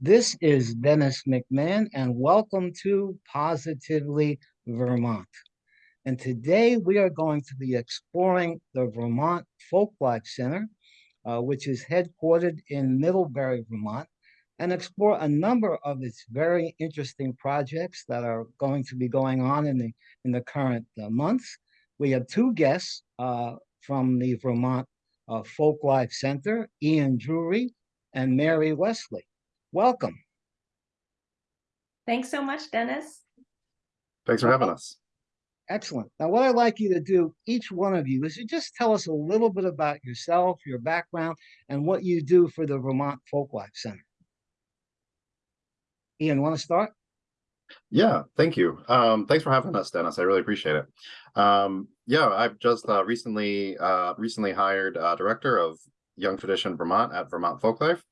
This is Dennis McMahon, and welcome to Positively Vermont. And today we are going to be exploring the Vermont Folklife Center, uh, which is headquartered in Middlebury, Vermont, and explore a number of its very interesting projects that are going to be going on in the in the current uh, months. We have two guests uh, from the Vermont uh, Folklife Center, Ian Drury and Mary Wesley. Welcome. Thanks so much, Dennis. Thanks for having us. Excellent. Now, what I'd like you to do, each one of you, is to just tell us a little bit about yourself, your background, and what you do for the Vermont Folklife Center. Ian, want to start? Yeah, thank you. Um, thanks for having us, Dennis. I really appreciate it. Um, yeah, I've just uh, recently uh, recently hired uh, director of Young Tradition Vermont at Vermont Folklife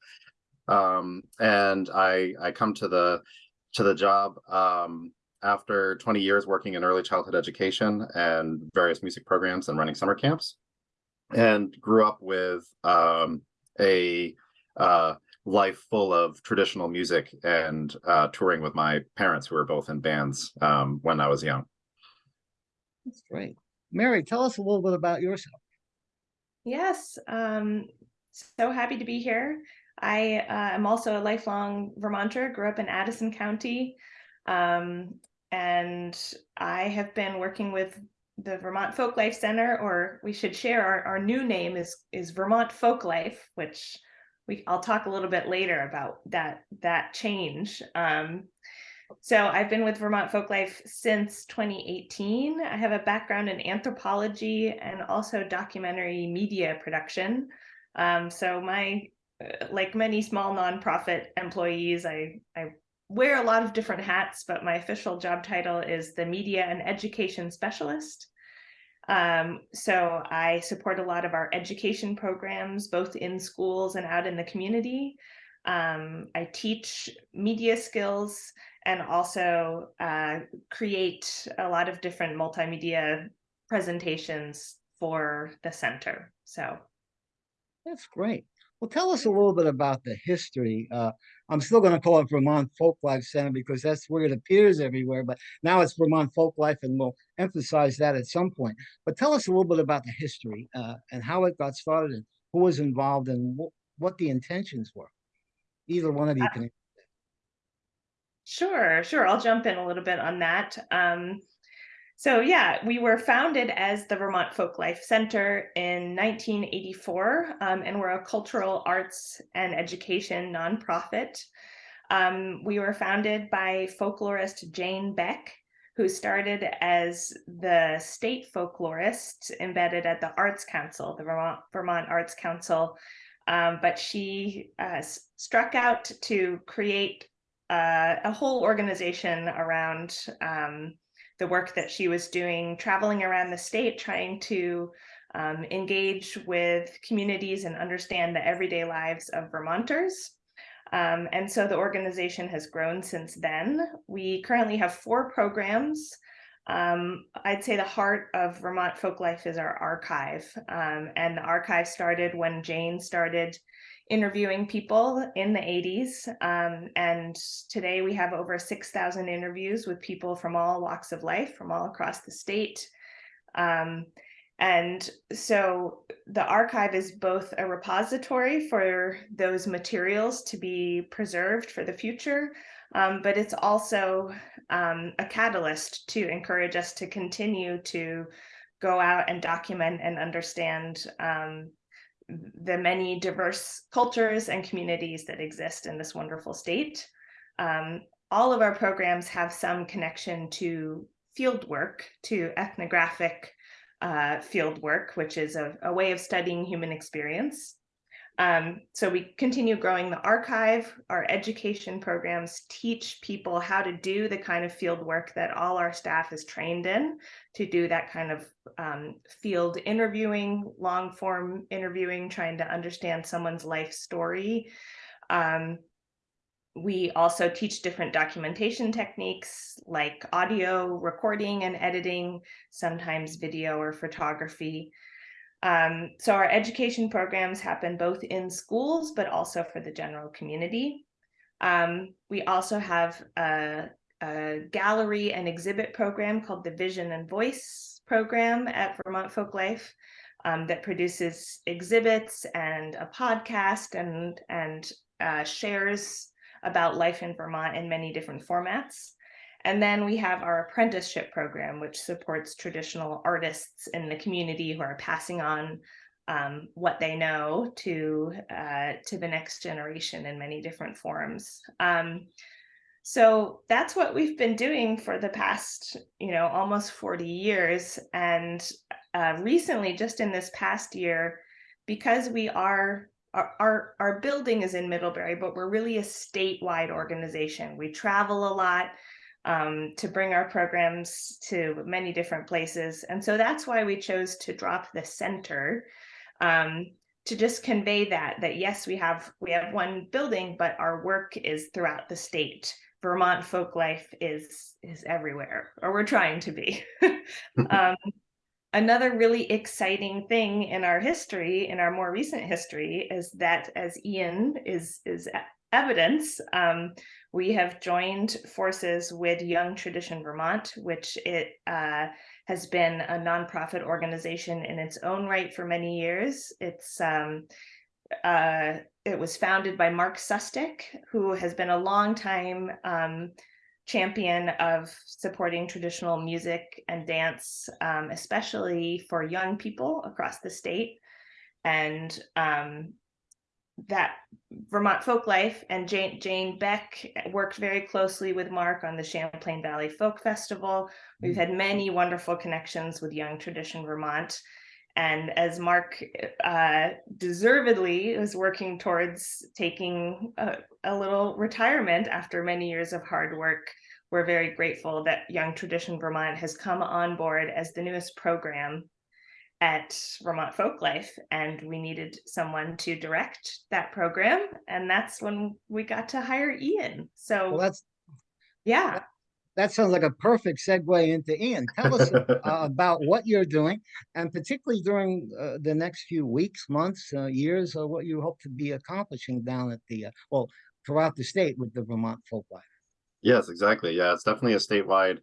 um, and I I come to the to the job um, after 20 years working in early childhood education and various music programs and running summer camps, and grew up with um, a uh, life full of traditional music and uh, touring with my parents, who were both in bands um, when I was young. That's great. Mary, tell us a little bit about yourself. Yes, um, so happy to be here. I uh, am also a lifelong Vermonter, grew up in Addison County, um, and I have been working with the Vermont Folklife Center, or we should share our, our new name is is Vermont Folklife, which we I'll talk a little bit later about that that change. Um, so I've been with Vermont Folklife since 2018. I have a background in anthropology and also documentary media production. Um, so my like many small nonprofit employees, I, I wear a lot of different hats, but my official job title is the Media and Education Specialist. Um, so I support a lot of our education programs, both in schools and out in the community. Um, I teach media skills and also uh, create a lot of different multimedia presentations for the center. So that's great. Well, tell us a little bit about the history. Uh, I'm still going to call it Vermont Folklife Center because that's where it appears everywhere, but now it's Vermont Folklife, and we'll emphasize that at some point. But tell us a little bit about the history uh, and how it got started and who was involved and wh what the intentions were. Either one of you uh, can. Sure, sure. I'll jump in a little bit on that. Um, so yeah, we were founded as the Vermont Folklife Center in 1984, um, and we're a cultural arts and education nonprofit. Um, we were founded by folklorist Jane Beck, who started as the state folklorist embedded at the Arts Council, the Vermont, Vermont Arts Council. Um, but she uh, struck out to create uh, a whole organization around um, the work that she was doing, traveling around the state, trying to um, engage with communities and understand the everyday lives of Vermonters. Um, and so the organization has grown since then. We currently have four programs. Um, I'd say the heart of Vermont Folklife is our archive. Um, and the archive started when Jane started interviewing people in the 80s. Um, and today we have over 6,000 interviews with people from all walks of life, from all across the state. Um, and so the archive is both a repository for those materials to be preserved for the future, um, but it's also um, a catalyst to encourage us to continue to go out and document and understand um, the many diverse cultures and communities that exist in this wonderful state. Um, all of our programs have some connection to field work, to ethnographic uh, field work, which is a, a, way of studying human experience. Um, so we continue growing the archive. Our education programs teach people how to do the kind of field work that all our staff is trained in to do that kind of um, field interviewing, long form interviewing, trying to understand someone's life story. Um, we also teach different documentation techniques like audio recording and editing, sometimes video or photography. Um, so our education programs happen both in schools, but also for the general community. Um, we also have a, a gallery and exhibit program called the Vision and Voice program at Vermont Folklife um, that produces exhibits and a podcast and and uh, shares about life in Vermont in many different formats. And then we have our apprenticeship program, which supports traditional artists in the community who are passing on um, what they know to uh, to the next generation in many different forms. Um, so that's what we've been doing for the past, you know, almost 40 years. And uh, recently, just in this past year, because we are our, our, our building is in Middlebury, but we're really a statewide organization. We travel a lot um, to bring our programs to many different places. And so that's why we chose to drop the center um, to just convey that, that yes, we have we have one building, but our work is throughout the state. Vermont folk life is is everywhere, or we're trying to be. um, another really exciting thing in our history, in our more recent history, is that as Ian is is evidence, um, we have joined forces with Young Tradition Vermont, which it uh, has been a nonprofit organization in its own right for many years. It's um, uh, it was founded by Mark Sustic, who has been a long time um, champion of supporting traditional music and dance, um, especially for young people across the state. And um, that Vermont Folklife and Jane, Jane Beck worked very closely with Mark on the Champlain Valley Folk Festival. We've had many wonderful connections with Young Tradition Vermont. And as Mark uh, deservedly is working towards taking a, a little retirement after many years of hard work, we're very grateful that Young Tradition Vermont has come on board as the newest program at Vermont Folklife, and we needed someone to direct that program, and that's when we got to hire Ian. Well, So that's, yeah, that sounds like a perfect segue into Ian. Tell us uh, about what you're doing and particularly during uh, the next few weeks, months, uh, years, uh, what you hope to be accomplishing down at the, uh, well, throughout the state with the Vermont Folklife. Yes, exactly. Yeah, it's definitely a statewide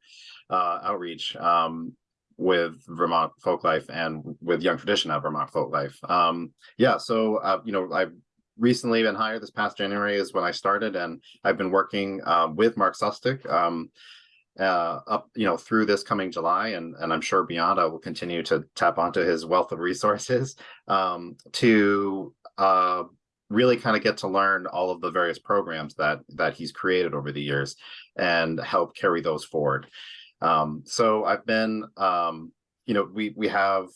uh, outreach um, with Vermont Folklife and with Young Tradition at Vermont Folklife. Um, yeah, so uh, you know, I've recently been hired. This past January is when I started, and I've been working uh, with Mark Sustic um, uh, up, you know, through this coming July, and and I'm sure beyond. I will continue to tap onto his wealth of resources um, to uh, really kind of get to learn all of the various programs that that he's created over the years and help carry those forward. Um, so I've been, um, you know, we we have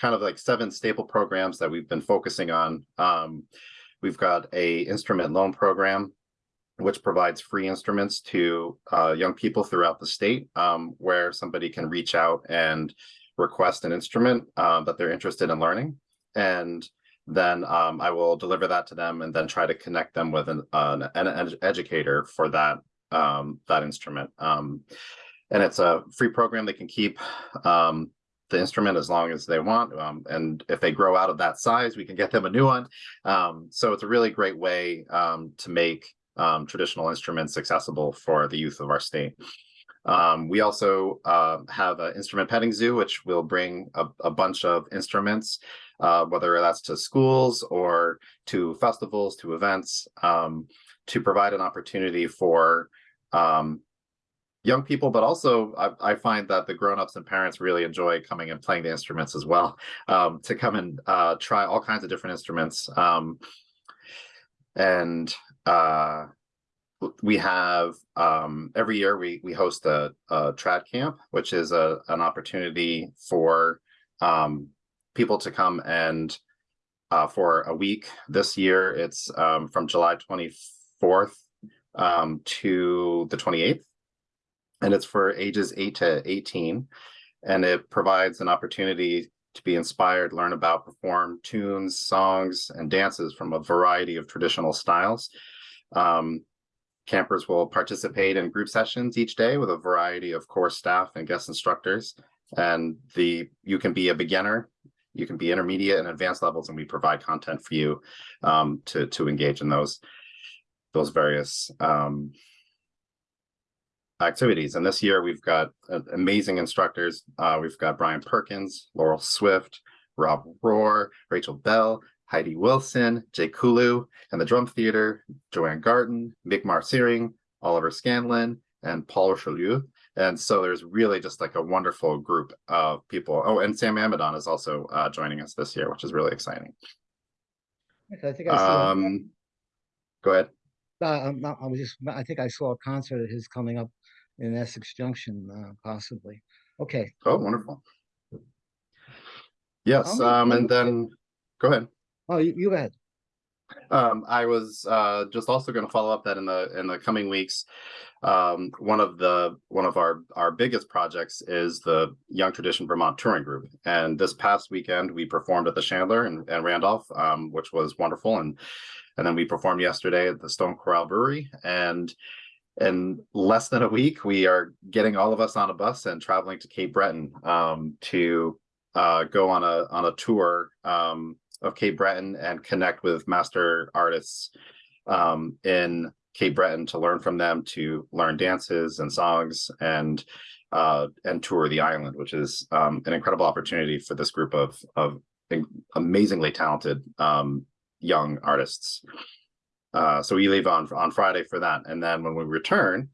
kind of like seven staple programs that we've been focusing on. Um, we've got a instrument loan program, which provides free instruments to uh, young people throughout the state, um, where somebody can reach out and request an instrument uh, that they're interested in learning, and then um, I will deliver that to them and then try to connect them with an, an, an educator for that um, that instrument. Um, and it's a free program. They can keep um, the instrument as long as they want. Um, and if they grow out of that size, we can get them a new one. Um, so it's a really great way um, to make um, traditional instruments accessible for the youth of our state. Um, we also uh, have an instrument petting zoo, which will bring a, a bunch of instruments, uh, whether that's to schools or to festivals, to events, to provide an opportunity for um, young people, but also I, I find that the grown-ups and parents really enjoy coming and playing the instruments as well, um, to come and uh, try all kinds of different instruments. Um, and uh, we have um, every year we we host a, a trad camp, which is a an opportunity for um, people to come and uh, for a week. This year it's um, from July 24th um, to the 28th, and it's for ages 8 to 18, and it provides an opportunity to be inspired, learn about, perform tunes, songs, and dances from a variety of traditional styles. Um, Campers will participate in group sessions each day with a variety of course staff and guest instructors. And the you can be a beginner, you can be intermediate and advanced levels, and we provide content for you um, to, to engage in those. those various um, activities. And this year we've got uh, amazing instructors. Uh, we've got Brian Perkins, Laurel Swift, Rob Rohr, Rachel Bell, Heidi Wilson, Jay Kulu, and the Drum Theater, Joanne Garten, Migmar Tsering, Oliver Scanlon, and Paul Richelieu. And so there's really just like a wonderful group of people. Oh, and Sam Amidon is also uh, joining us this year, which is really exciting. I think I saw, Um, go ahead. uh, not- I was just, I think I saw a concert of his coming up in Essex Junction, uh, possibly. Okay, Oh, wonderful. Yes, um, and then, go ahead. oh, you, you go ahead. Um, I was uh just also going to follow up that in the in the coming weeks. Um, one of the one of our our biggest projects is the Young Tradition Vermont Touring Group, and this past weekend we performed at the Chandler and, and Randolph, um, which was wonderful, and and then we performed yesterday at the Stone Corral Brewery, and in less than a week we are getting all of us on a bus and traveling to Cape Breton um, to uh, go on a on a tour um, of Cape Breton and connect with master artists um, in Cape Breton to learn from them, to learn dances and songs, and uh, and tour the island, which is um, an incredible opportunity for this group of of amazingly talented um, young artists. Uh, so we leave on on Friday for that, and then when we return,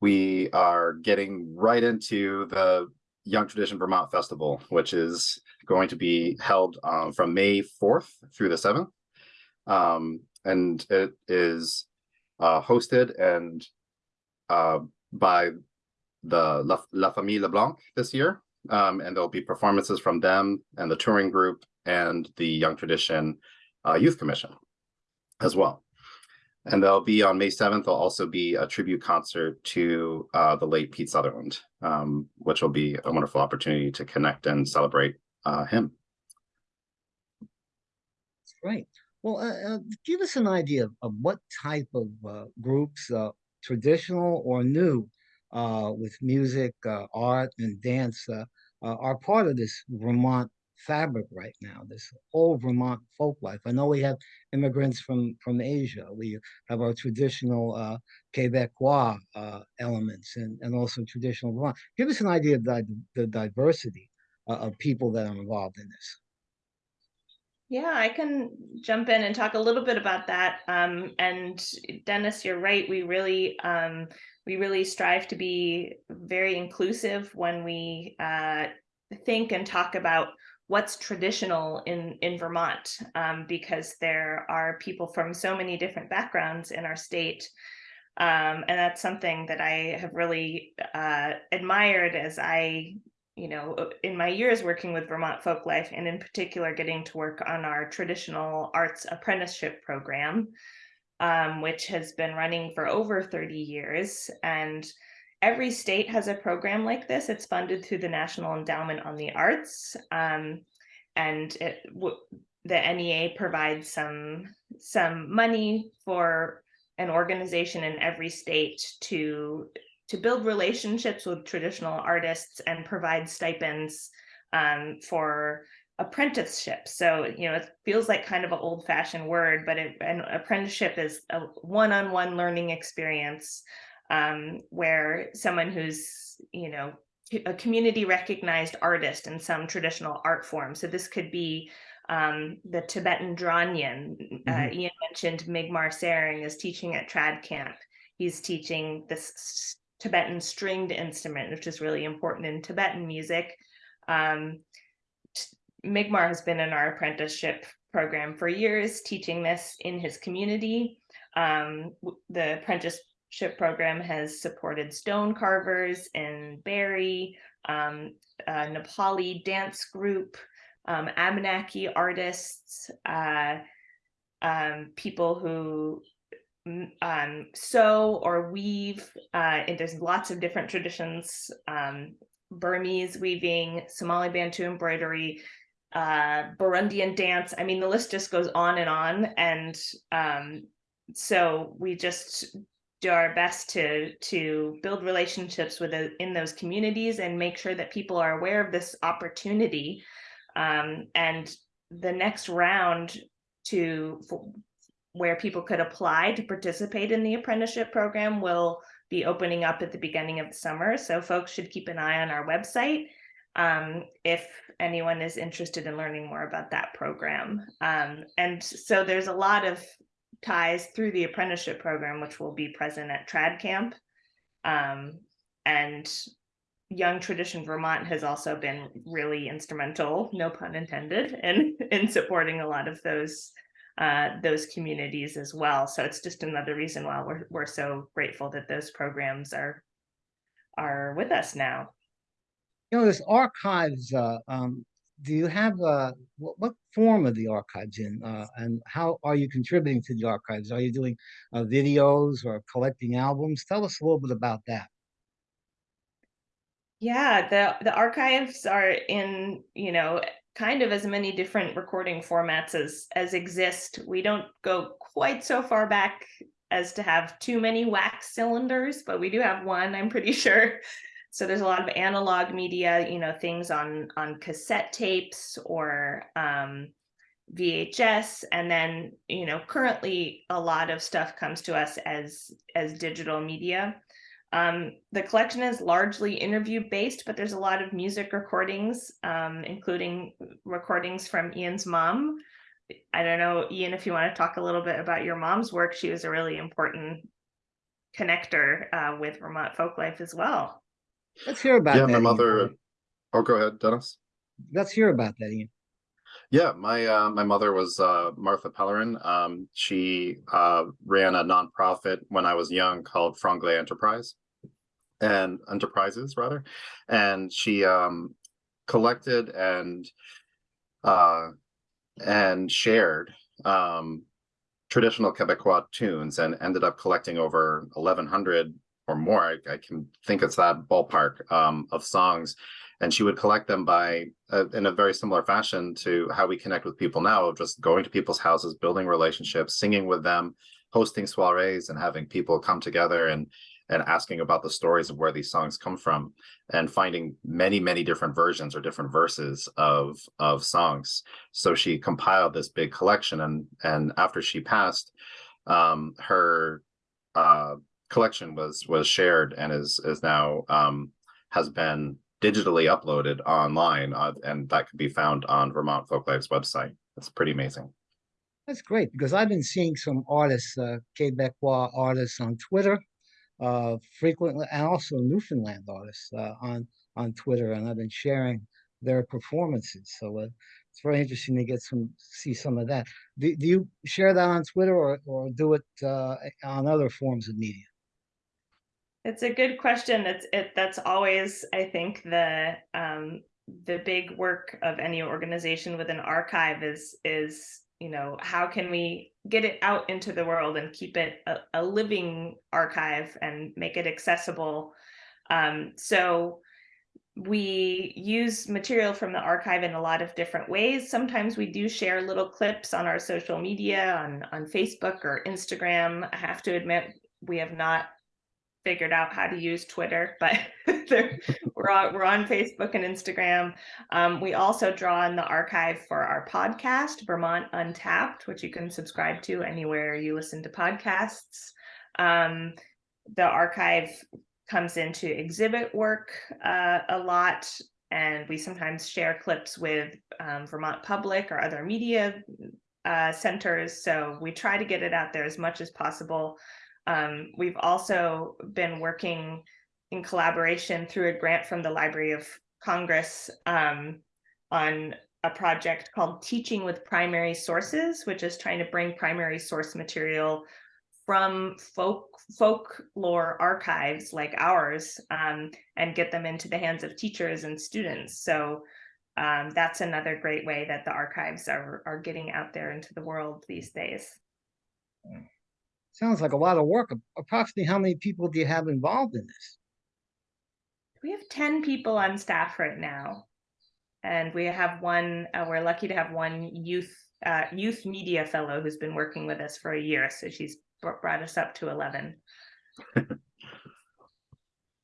we are getting right into the Young Tradition Vermont Festival, which is going to be held um, from May 4th through the 7th. Um, and it is uh, hosted and uh, by the La, La Famille LeBlanc this year. Um, and there'll be performances from them and the touring group and the Young Tradition uh, Youth Commission as well. And they'll be on May 7th, there'll also be a tribute concert to uh, the late Pete Sutherland, um, which will be a wonderful opportunity to connect and celebrate uh, him. That's great. Well, uh, uh, give us an idea of, of what type of uh, groups, uh, traditional or new, with music, art, and dance, are part of this Vermont fabric right now. This whole Vermont folk life. I know we have immigrants from from Asia. We have our traditional uh, Quebecois uh, elements, and and also traditional Vermont. Give us an idea of the, the diversity uh, of people that are involved in this. Yeah, I can jump in and talk a little bit about that. Um, and Dennis, you're right. We really, um, we really strive to be very inclusive when we uh, think and talk about what's traditional in in Vermont, um, because there are people from so many different backgrounds in our state. Um, and that's something that I have really uh, admired as I you know, uh, in my years working with Vermont Folklife, and in particular getting to work on our traditional arts apprenticeship program, um, which has been running for over 30 years. And every state has a program like this. It's funded through the National Endowment on the Arts. Um, and it, the NEA provides some, some money for an organization in every state to to build relationships with traditional artists and provide stipends um, for apprenticeships. So, you know, it feels like kind of an old fashioned word, but it, an apprenticeship is a one on one learning experience um, where someone who's, you know, a community recognized artist in some traditional art form. So this could be um, the Tibetan Dranyen. Mm-hmm. Uh, Ian mentioned Migmar Tsering is teaching at Trad Camp. He's teaching this Tibetan stringed instrument, which is really important in Tibetan music. Um, Migmar has been in our apprenticeship program for years, teaching this in his community. Um, the apprenticeship program has supported stone carvers in Barre, um, Nepali dance group, um, Abenaki artists, uh, um, people who um, sew or weave. Uh, and there's lots of different traditions, um, Burmese weaving, Somali Bantu embroidery, uh, Burundian dance. I mean, the list just goes on and on. And um, so we just do our best to to build relationships with in those communities and make sure that people are aware of this opportunity. Um, and the next round to where people could apply to participate in the apprenticeship program will be opening up at the beginning of the summer. So folks should keep an eye on our website um, if anyone is interested in learning more about that program. Um, and so there's a lot of ties through the apprenticeship program, which will be present at Trad Camp. Um, and Young Tradition Vermont has also been really instrumental, no pun intended, in in supporting a lot of those uh, those communities as well. So it's just another reason why we're we're so grateful that those programs are are with us now. You know, this archives, uh, um, do you have, uh, what, what form of the archives in? Uh, and how are you contributing to the archives? Are you doing, uh, videos or collecting albums? Tell us a little bit about that. Yeah, the the archives are in, you know, kind of as many different recording formats as as exist. We don't go quite so far back as to have too many wax cylinders, but we do have one, I'm pretty sure. So there's a lot of analog media, you know, things on on cassette tapes or um, VHS, and then you know, currently a lot of stuff comes to us as as digital media. Um, the collection is largely interview based, but there's a lot of music recordings, um, including recordings from Ian's mom. I don't know, Ian, if you want to talk a little bit about your mom's work. She was a really important connector uh, with Vermont folk life as well. Let's hear about Yeah, that. my Ian. mother, oh, go ahead, Dennis. Let's hear about that, Ian. Yeah, my uh, my mother was uh, Martha Pellerin. Um, she uh, ran a nonprofit when I was young called Franglais Enterprise and Enterprises rather, and she um, collected and uh, and shared um, traditional Quebecois tunes and ended up collecting over 1100 or more. I, I can think it's that ballpark um, of songs and she would collect them by uh, in a very similar fashion to how we connect with people now of just going to people's houses building relationships singing with them hosting soirees and having people come together and and asking about the stories of where these songs come from and finding many many different versions or different verses of of songs so she compiled this big collection and and after she passed um her uh collection was was shared and is is now um has been digitally uploaded online uh, and that can be found on Vermont Folklife's website. It's pretty amazing. That's great because I've been seeing some artists, uh, Quebecois artists on Twitter, uh, frequently, and also Newfoundland artists uh, on on Twitter, and I've been sharing their performances. So uh, it's very interesting to get some see some of that. Do, do you share that on Twitter or or do it uh, on other forms of media? It's a good question. It's it that's always, I think, the um the big work of any organization with an archive is is you know how can we get it out into the world and keep it a, a living archive and make it accessible. Um, so we use material from the archive in a lot of different ways. Sometimes we do share little clips on our social media on on facebook or instagram. I have to admit we have not figured out how to use Twitter, but we're on, we're on Facebook and Instagram. Um, we also draw on the archive for our podcast, Vermont Untapped, which you can subscribe to anywhere you listen to podcasts. Um, the archive comes into exhibit work uh, a lot, and we sometimes share clips with um, Vermont Public or other media uh, centers. So we try to get it out there as much as possible. Um, we've also been working in collaboration through a grant from the Library of Congress um, on a project called Teaching with Primary Sources, which is trying to bring primary source material from folk folklore archives like ours um, and get them into the hands of teachers and students. So um, that's another great way that the archives are, are getting out there into the world these days. Sounds like a lot of work. Approximately how many people do you have involved in this? We have 10 people on staff right now. And we have one, uh, we're lucky to have one youth uh, youth media fellow who's been working with us for a year. So she's brought us up to 11.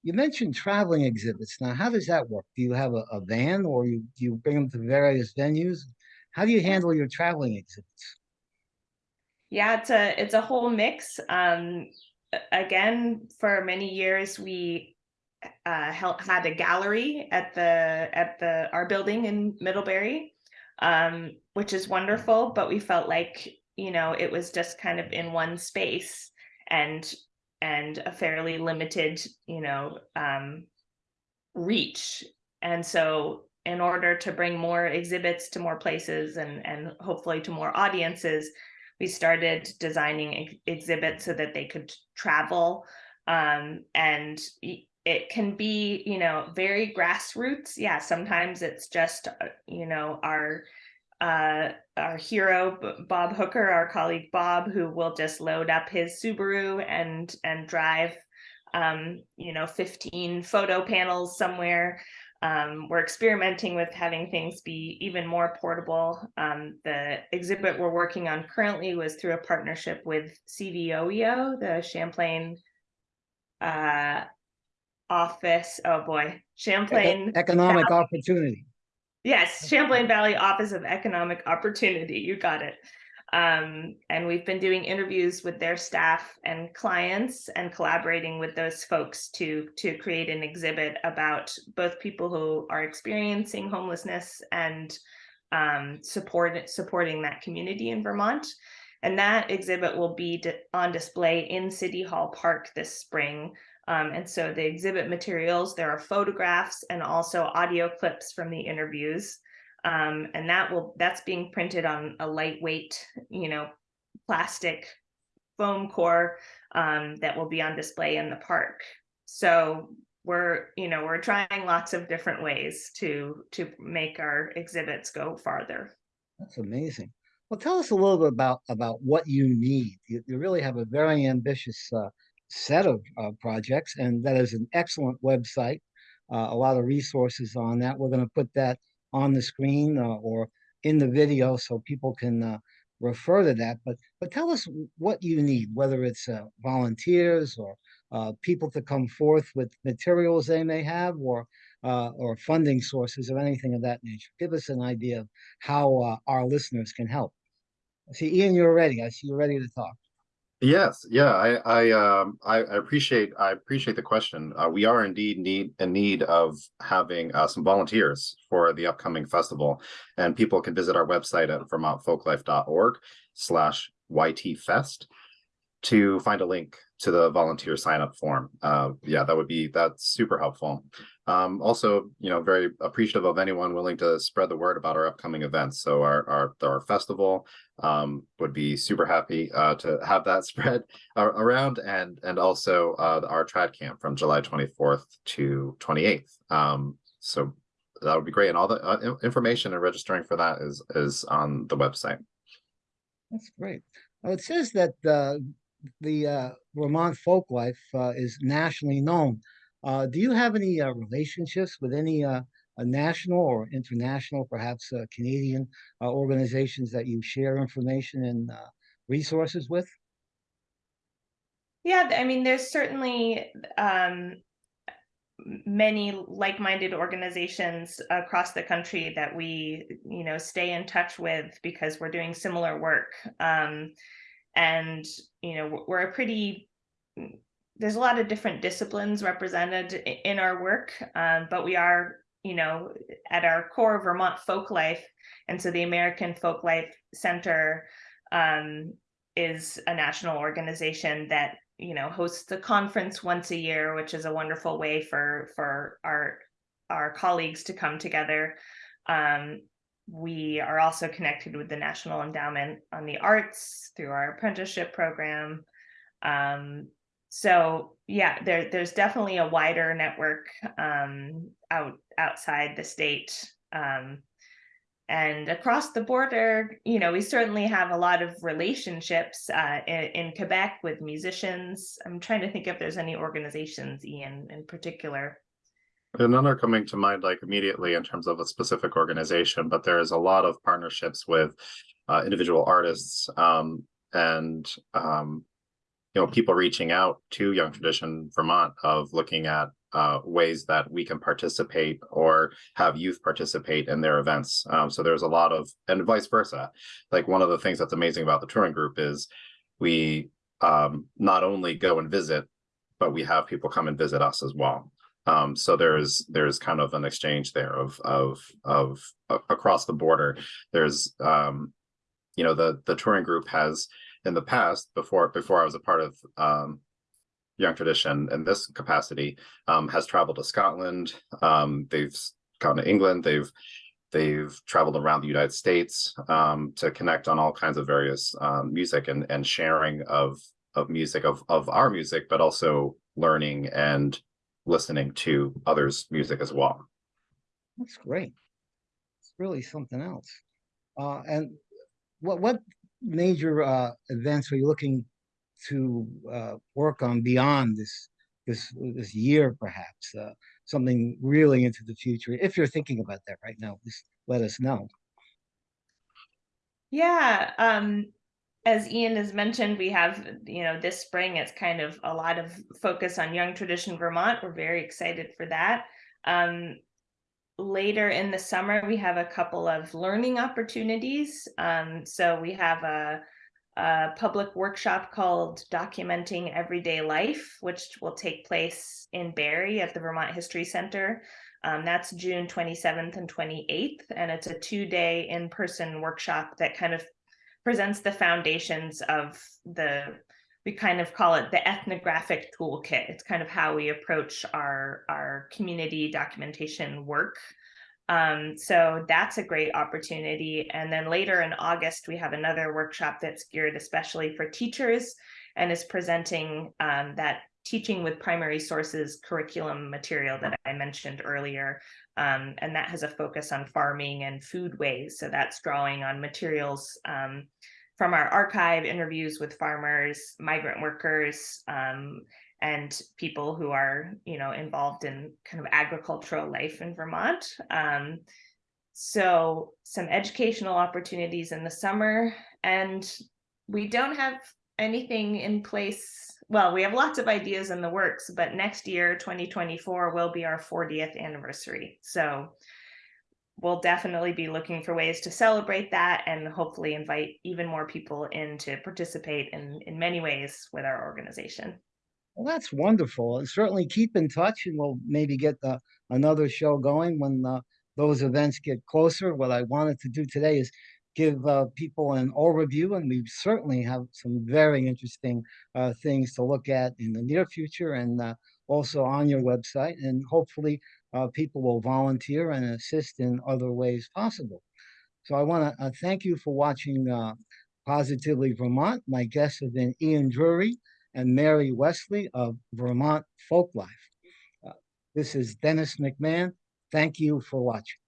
you mentioned traveling exhibits. Now, how does that work? Do you have a, a van or you, you bring them to various venues? How do you handle your traveling exhibits? Yeah, it's a it's a whole mix. Um, again, for many years we uh, had a gallery at the at the our building in Middlebury, um, which is wonderful. But we felt like you know it was just kind of in one space and and a fairly limited you know um, reach. And so, in order to bring more exhibits to more places and and hopefully to more audiences, we started designing ex- exhibits so that they could travel um, and it can be you know very grassroots. Yeah sometimes it's just uh, you know our uh, our hero bob hooker our colleague bob who will just load up his subaru and and drive um, you know 15 photo panels somewhere um, we're experimenting with having things be even more portable. Um, the exhibit we're working on currently was through a partnership with CVOEO, the Champlain uh, office. Oh boy, Champlain. Economic opportunity. Yes, Champlain Valley Office of Economic Opportunity. You got it. Um, and we've been doing interviews with their staff and clients and collaborating with those folks to to create an exhibit about both people who are experiencing homelessness and um, support supporting that community in Vermont. And that exhibit will be on display in City Hall Park this spring. Um, and so the exhibit materials, there are photographs and also audio clips from the interviews. Um, and that will that's being printed on a lightweight, you know, plastic foam core um, that will be on display in the park. So we're, you know, we're trying lots of different ways to to make our exhibits go farther. That's amazing. Well, tell us a little bit about about what you need. You, you really have a very ambitious uh, set of uh, projects, and that is an excellent website. Uh, a lot of resources on that. We're going to put that on the screen uh, or in the video so people can uh, refer to that. But but tell us what you need, whether it's uh, volunteers or uh, people to come forth with materials they may have, or uh, or funding sources or anything of that nature. Give us an idea of how uh, our listeners can help. I see, Ian, you're ready. I see you're ready to talk. Yes, yeah, I, I, um, I, I appreciate, I appreciate the question. Uh, we are indeed need in need of having uh, some volunteers for the upcoming festival, and people can visit our website at vermontfolklife.org slash ytfest to find a link to the volunteer sign up form. Uh, yeah, that would be that's super helpful. Um, also, you know, very appreciative of anyone willing to spread the word about our upcoming events. So our our our festival um, would be super happy uh, to have that spread uh, around, and and also uh, our trad camp from July twenty fourth to twenty eighth. Um, so that would be great, and all the uh, information and registering for that is is on the website. That's great. Now, it says that uh, the uh, Vermont folk life uh, is nationally known. Uh, do you have any uh, relationships with any uh, national or international, perhaps uh, Canadian uh, organizations that you share information and uh, resources with? Yeah, I mean, there's certainly um, many like-minded organizations across the country that we, you know, stay in touch with because we're doing similar work. Um, and you know, we're a pretty there's a lot of different disciplines represented in our work, um, but we are, you know, at our core Vermont folk life, and so the American Folk Life Center um, is a national organization that you know hosts the conference once a year which is a wonderful way for for our our colleagues to come together. Um, we are also connected with the national endowment on the arts through our apprenticeship program. Um, so yeah there there's definitely a wider network um, out outside the state um, and across the border, you know, we certainly have a lot of relationships uh, in, in Quebec with musicians. I'm trying to think if there's any organizations, Ian, in particular. None are coming to mind like immediately in terms of a specific organization, but there is a lot of partnerships with uh, individual artists um, and um, you know people reaching out to Young Tradition Vermont of looking at uh, ways that we can participate or have youth participate in their events. Um, so there's a lot of, and vice versa. Like one of the things that's amazing about the touring group is we um, not only go and visit, but we have people come and visit us as well. Um, so there's there's kind of an exchange there of of of a- across the border. There's um, you know the the touring group has in the past before before I was a part of um, Young Tradition in this capacity um, has traveled to Scotland. Um, they've gone to England. They've they've traveled around the United States um, to connect on all kinds of various um, music and and sharing of of music of of our music, but also learning and listening to others' music as well. That's great. It's really something else. Uh, and what, what major, uh, events are you looking to, uh, work on beyond this, this, this year perhaps? Uh, something really into the future? If you're thinking about that right now, just let us know. Yeah, um, as Ian has mentioned, we have, you know, this spring, it's kind of a lot of focus on Young Tradition Vermont. We're very excited for that. Um, later in the summer, we have a couple of learning opportunities. Um, so we have a, a public workshop called Documenting Everyday Life, which will take place in Barre at the Vermont History Center. Um, that's June 27th and 28th, and it's a two day in person workshop that kind of presents the foundations of the we kind of call it the ethnographic toolkit. It's kind of how we approach our our community documentation work. Um, so that's a great opportunity. And then later in august we have another workshop that's geared especially for teachers and is presenting um, that teaching with primary sources curriculum material that i mentioned earlier. Um, and that has a focus on farming and foodways. So that's drawing on materials um, from our archive, interviews with farmers, migrant workers, um, and people who are, you know, involved in kind of agricultural life in Vermont. Um, so some educational opportunities in the summer, and we don't have anything in place well, we have lots of ideas in the works, but next year, 2024, will be our 40th anniversary. So we'll definitely be looking for ways to celebrate that and hopefully invite even more people in to participate in, in many ways with our organization. Well, that's wonderful. And certainly keep in touch and we'll maybe get the, another show going when, uh, those events get closer. What I wanted to do today is give, uh, people an overview and we certainly have some very interesting, uh, things to look at in the near future and, uh, also on your website and hopefully, uh, people will volunteer and assist in other ways possible. So I want to, uh, thank you for watching, uh, Positively Vermont. My guests have been Ian Drury and Mary Wesley of Vermont Folklife. Uh, This is Dennis McMahon. Thank you for watching.